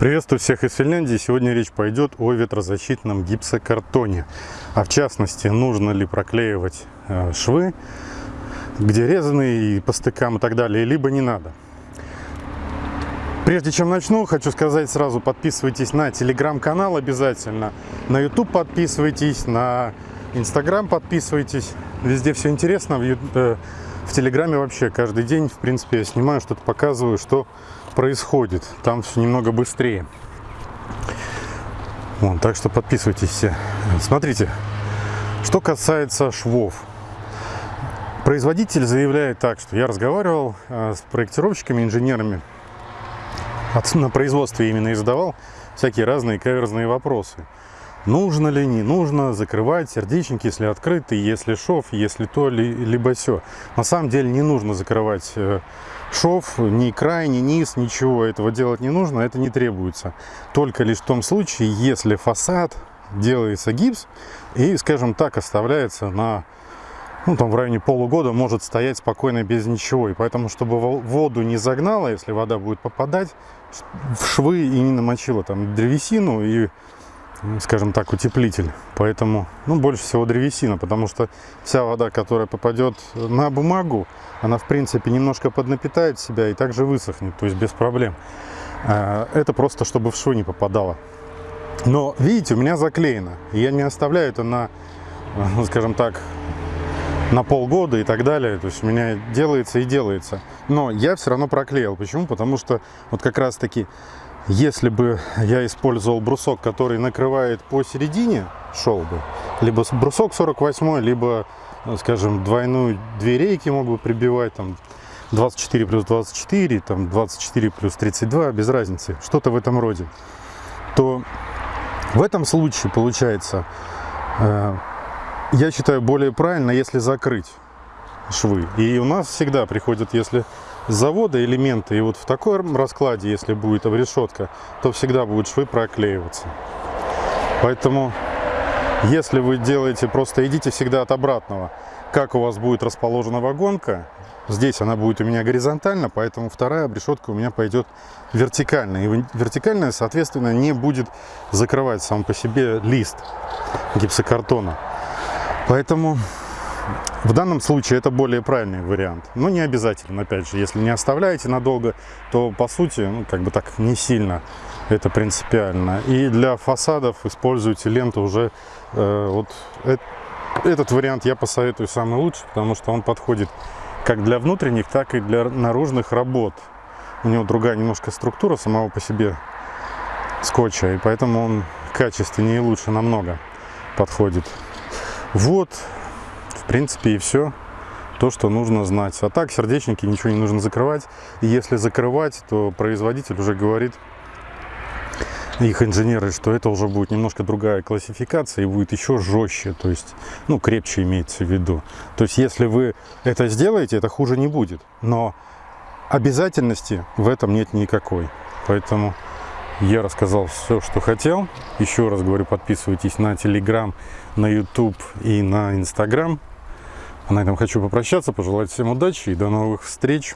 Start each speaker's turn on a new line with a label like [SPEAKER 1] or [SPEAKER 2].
[SPEAKER 1] Приветствую всех из Финляндии. Сегодня речь пойдет о ветрозащитном гипсокартоне. А в частности, нужно ли проклеивать э, швы, где резаны и по стыкам и так далее, либо не надо. Прежде чем начну, хочу сказать сразу, подписывайтесь на телеграм-канал обязательно, на YouTube подписывайтесь, на Инстаграм подписывайтесь. Везде все интересно, в, Телеграме вообще каждый день, в принципе, я снимаю, что-то показываю, что происходит. Там все немного быстрее. Вот, так что подписывайтесь все. Смотрите, что касается швов. Производитель заявляет так, что я разговаривал э, с проектировщиками, инженерами, на производстве именно и задавал всякие разные каверзные вопросы. Нужно ли, не нужно закрывать сердечники, если открыты, если шов, если то, либо все. На самом деле не нужно закрывать э, шов, ни край, ни низ, ничего этого делать не нужно, это не требуется. Только лишь в том случае, если фасад делается гипс и, скажем так, оставляется на ну, там в районе полугода может стоять спокойно без ничего. И поэтому, чтобы воду не загнало, если вода будет попадать в швы и не намочила там древесину и скажем так, утеплитель. Поэтому, ну, больше всего древесина, потому что вся вода, которая попадет на бумагу, она, в принципе, немножко поднапитает себя и также высохнет, то есть без проблем. А, это просто, чтобы в швы не попадало. Но, видите, у меня заклеено. Я не оставляю это на, ну, скажем так, на полгода и так далее. То есть у меня делается и делается. Но я все равно проклеил. Почему? Потому что вот как раз таки если бы я использовал брусок, который накрывает посередине, шел бы, либо брусок 48, либо, скажем, двойную две рейки мог бы прибивать, там, 24 плюс 24, там, 24 плюс 32, без разницы, что-то в этом роде, то в этом случае получается, э, я считаю, более правильно, если закрыть швы. И у нас всегда приходят, если с завода элементы. И вот в таком раскладе, если будет обрешетка, то всегда будут швы проклеиваться. Поэтому, если вы делаете, просто идите всегда от обратного. Как у вас будет расположена вагонка, здесь она будет у меня горизонтально, поэтому вторая обрешетка у меня пойдет вертикально. И вертикальная, соответственно, не будет закрывать сам по себе лист гипсокартона. Поэтому в данном случае это более правильный вариант, но не обязательно, опять же, если не оставляете надолго, то по сути, ну, как бы так не сильно это принципиально. И для фасадов используйте ленту уже, э, вот э, этот вариант я посоветую самый лучший, потому что он подходит как для внутренних, так и для наружных работ. У него другая немножко структура самого по себе скотча, и поэтому он качественнее и лучше намного подходит. Вот, в принципе, и все то, что нужно знать. А так, сердечники ничего не нужно закрывать. И если закрывать, то производитель уже говорит, их инженеры, что это уже будет немножко другая классификация и будет еще жестче, то есть, ну, крепче имеется в виду. То есть, если вы это сделаете, это хуже не будет. Но обязательности в этом нет никакой. Поэтому я рассказал все, что хотел. Еще раз говорю, подписывайтесь на Telegram, на YouTube и на Instagram. А на этом хочу попрощаться, пожелать всем удачи и до новых встреч.